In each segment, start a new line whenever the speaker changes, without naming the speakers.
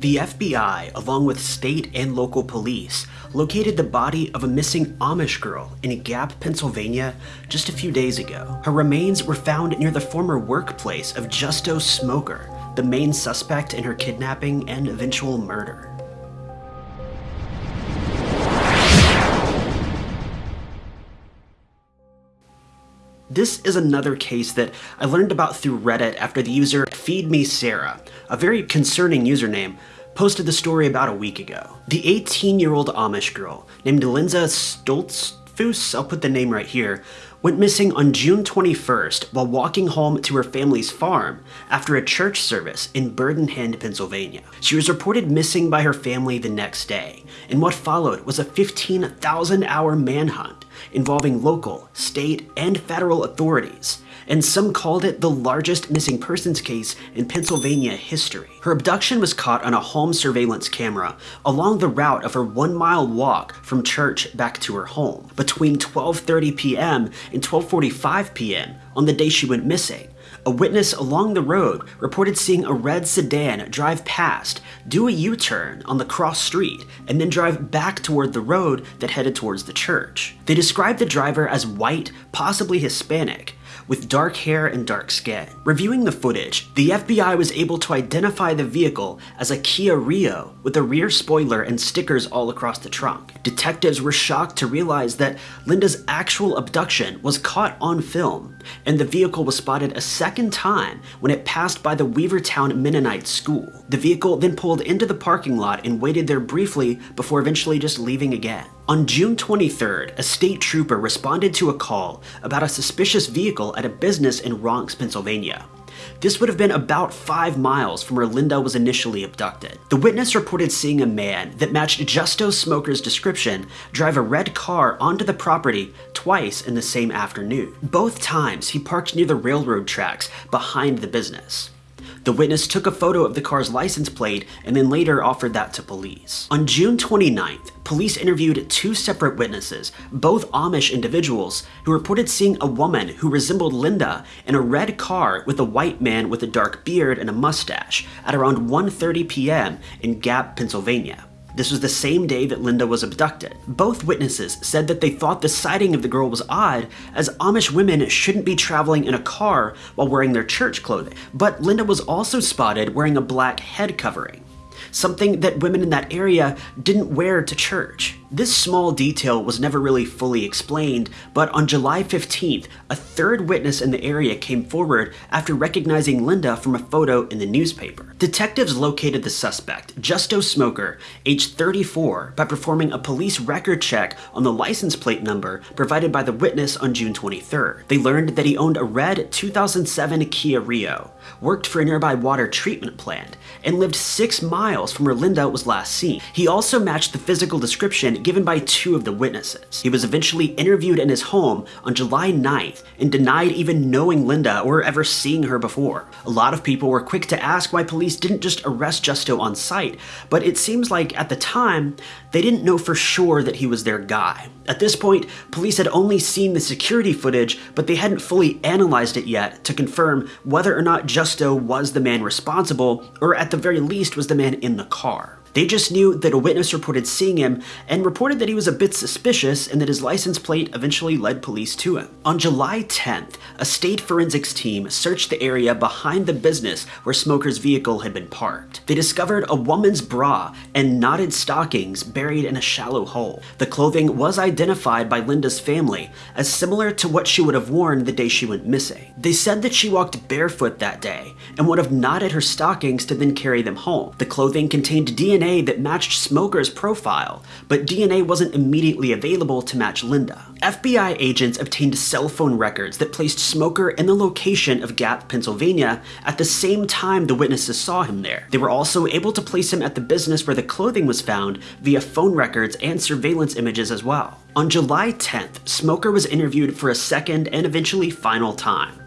The FBI, along with state and local police, located the body of a missing Amish girl in Gap, Pennsylvania just a few days ago. Her remains were found near the former workplace of Justo Smoker, the main suspect in her kidnapping and eventual murder. This is another case that I learned about through Reddit after the user Feed Me Sarah, a very concerning username, posted the story about a week ago. The 18-year-old Amish girl named Linda Stoltzfoos, I'll put the name right here, went missing on June 21st while walking home to her family's farm after a church service in Bird-in-Hand, Pennsylvania. She was reported missing by her family the next day, and what followed was a 15,000 hour manhunt involving local, state, and federal authorities, and some called it the largest missing persons case in Pennsylvania history. Her abduction was caught on a home surveillance camera along the route of her one mile walk from church back to her home between 12.30 p.m. and 12.45 p.m. on the day she went missing. A witness along the road reported seeing a red sedan drive past, do a U-turn on the cross street, and then drive back toward the road that headed towards the church. They described the driver as white, possibly Hispanic, with dark hair and dark skin. Reviewing the footage, the FBI was able to identify the vehicle as a Kia Rio with a rear spoiler and stickers all across the trunk. Detectives were shocked to realize that Linda's actual abduction was caught on film, and the vehicle was spotted a second time when it passed by the Weavertown Mennonite School. The vehicle then pulled into the parking lot and waited there briefly before eventually just leaving again. On June 23rd, a state trooper responded to a call about a suspicious vehicle at a business in Ronks, Pennsylvania. This would have been about 5 miles from where Linda was initially abducted. The witness reported seeing a man that matched Justo Smoker's description drive a red car onto the property twice in the same afternoon. Both times he parked near the railroad tracks behind the business. The witness took a photo of the car's license plate and then later offered that to police. On June 29th, police interviewed two separate witnesses, both Amish individuals, who reported seeing a woman who resembled Linda in a red car with a white man with a dark beard and a mustache at around 1.30 p.m. in Gap, Pennsylvania. This was the same day that Linda was abducted. Both witnesses said that they thought the sighting of the girl was odd, as Amish women shouldn't be traveling in a car while wearing their church clothing. But Linda was also spotted wearing a black head covering, something that women in that area didn't wear to church. This small detail was never really fully explained, but on July 15th, a third witness in the area came forward after recognizing Linda from a photo in the newspaper. Detectives located the suspect, Justo Smoker, age 34, by performing a police record check on the license plate number provided by the witness on June 23rd. They learned that he owned a red 2007 Kia Rio, worked for a nearby water treatment plant, and lived six miles from where Linda was last seen. He also matched the physical description given by two of the witnesses. He was eventually interviewed in his home on July 9th and denied even knowing Linda or ever seeing her before. A lot of people were quick to ask why police didn't just arrest Justo on site, but it seems like at the time, they didn't know for sure that he was their guy. At this point, police had only seen the security footage, but they hadn't fully analyzed it yet to confirm whether or not Justo was the man responsible, or at the very least was the man in the car. They just knew that a witness reported seeing him and reported that he was a bit suspicious and that his license plate eventually led police to him. On July 10th, a state forensics team searched the area behind the business where Smoker's vehicle had been parked. They discovered a woman's bra and knotted stockings buried in a shallow hole. The clothing was identified by Linda's family as similar to what she would have worn the day she went missing. They said that she walked barefoot that day and would have knotted her stockings to then carry them home. The clothing contained DNA DNA that matched Smoker's profile, but DNA wasn't immediately available to match Linda. FBI agents obtained cell phone records that placed Smoker in the location of Gap, Pennsylvania at the same time the witnesses saw him there. They were also able to place him at the business where the clothing was found via phone records and surveillance images as well. On July 10th, Smoker was interviewed for a second and eventually final time.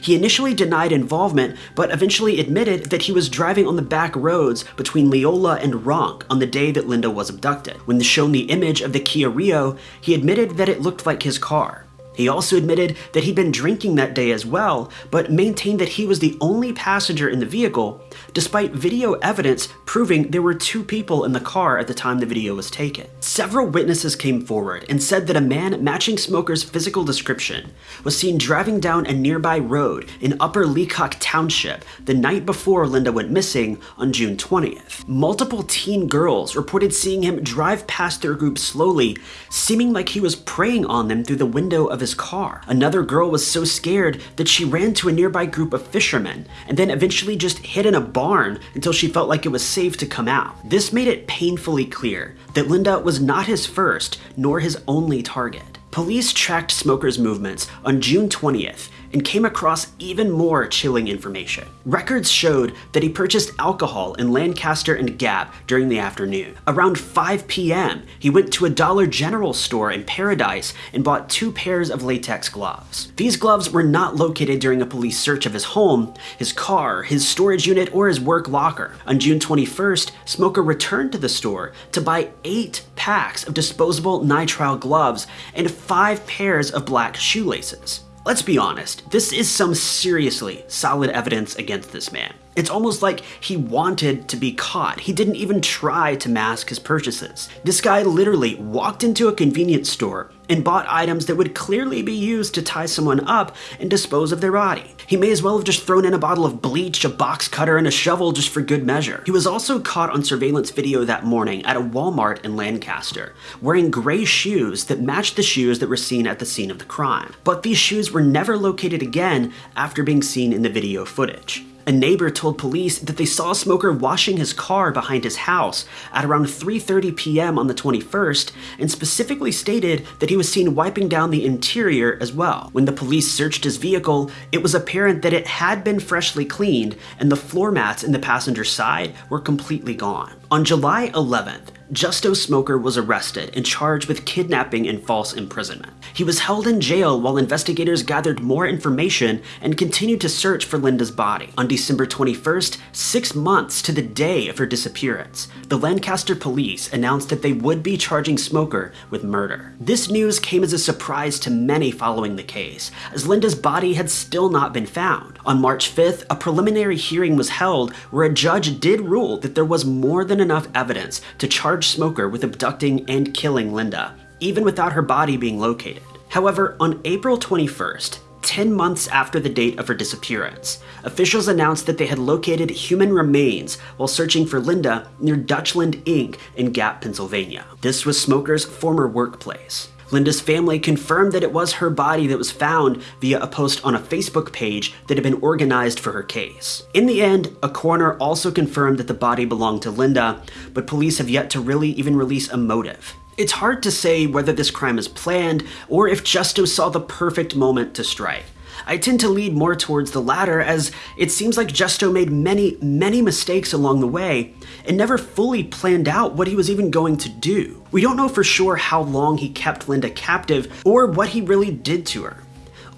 He initially denied involvement, but eventually admitted that he was driving on the back roads between Leola and Ronk on the day that Linda was abducted. When shown the image of the Kia Rio, he admitted that it looked like his car. He also admitted that he'd been drinking that day as well, but maintained that he was the only passenger in the vehicle, despite video evidence proving there were two people in the car at the time the video was taken. Several witnesses came forward and said that a man matching Smoker's physical description was seen driving down a nearby road in Upper Leacock Township the night before Linda went missing on June 20th. Multiple teen girls reported seeing him drive past their group slowly, seeming like he was preying on them through the window of his car. Another girl was so scared that she ran to a nearby group of fishermen and then eventually just hid in a barn until she felt like it was safe to come out. This made it painfully clear that Linda was not his first nor his only target. Police tracked Smoker's movements on June 20th and came across even more chilling information. Records showed that he purchased alcohol in Lancaster and Gap during the afternoon. Around 5 p.m., he went to a Dollar General store in Paradise and bought two pairs of latex gloves. These gloves were not located during a police search of his home, his car, his storage unit, or his work locker. On June 21st, Smoker returned to the store to buy eight packs of disposable nitrile gloves and five pairs of black shoelaces. Let's be honest, this is some seriously solid evidence against this man. It's almost like he wanted to be caught. He didn't even try to mask his purchases. This guy literally walked into a convenience store and bought items that would clearly be used to tie someone up and dispose of their body. He may as well have just thrown in a bottle of bleach, a box cutter, and a shovel just for good measure. He was also caught on surveillance video that morning at a Walmart in Lancaster, wearing gray shoes that matched the shoes that were seen at the scene of the crime. But these shoes were never located again after being seen in the video footage. A neighbor told police that they saw a Smoker washing his car behind his house at around 3.30 p.m. on the 21st and specifically stated that he was seen wiping down the interior as well. When the police searched his vehicle, it was apparent that it had been freshly cleaned and the floor mats in the passenger side were completely gone. On July 11th, Justo Smoker was arrested and charged with kidnapping and false imprisonment. He was held in jail while investigators gathered more information and continued to search for Linda's body. On December 21st, six months to the day of her disappearance, the Lancaster police announced that they would be charging Smoker with murder. This news came as a surprise to many following the case, as Linda's body had still not been found. On March 5th, a preliminary hearing was held where a judge did rule that there was more than enough evidence to charge Smoker with abducting and killing Linda, even without her body being located. However, on April 21st, 10 months after the date of her disappearance, officials announced that they had located human remains while searching for Linda near Dutchland Inc. in Gap, Pennsylvania. This was Smoker's former workplace. Linda's family confirmed that it was her body that was found via a post on a Facebook page that had been organized for her case. In the end, a coroner also confirmed that the body belonged to Linda, but police have yet to really even release a motive. It's hard to say whether this crime is planned or if Justo saw the perfect moment to strike. I tend to lead more towards the latter as it seems like Justo made many, many mistakes along the way and never fully planned out what he was even going to do. We don't know for sure how long he kept Linda captive or what he really did to her.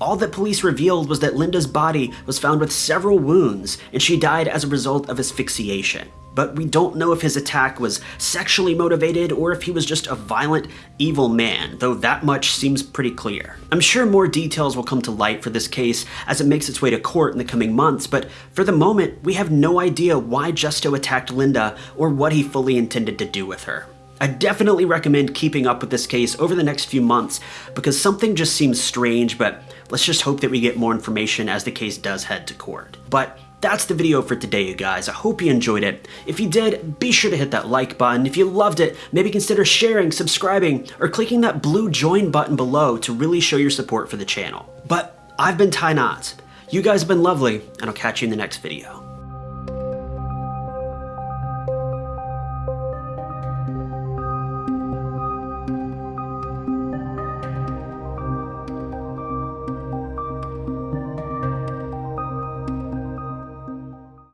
All that police revealed was that Linda's body was found with several wounds and she died as a result of asphyxiation but we don't know if his attack was sexually motivated or if he was just a violent, evil man, though that much seems pretty clear. I'm sure more details will come to light for this case as it makes its way to court in the coming months, but for the moment, we have no idea why Justo attacked Linda or what he fully intended to do with her. I definitely recommend keeping up with this case over the next few months because something just seems strange, but let's just hope that we get more information as the case does head to court. But that's the video for today, you guys. I hope you enjoyed it. If you did, be sure to hit that like button. If you loved it, maybe consider sharing, subscribing, or clicking that blue join button below to really show your support for the channel. But I've been Ty Knotts. You guys have been lovely, and I'll catch you in the next video.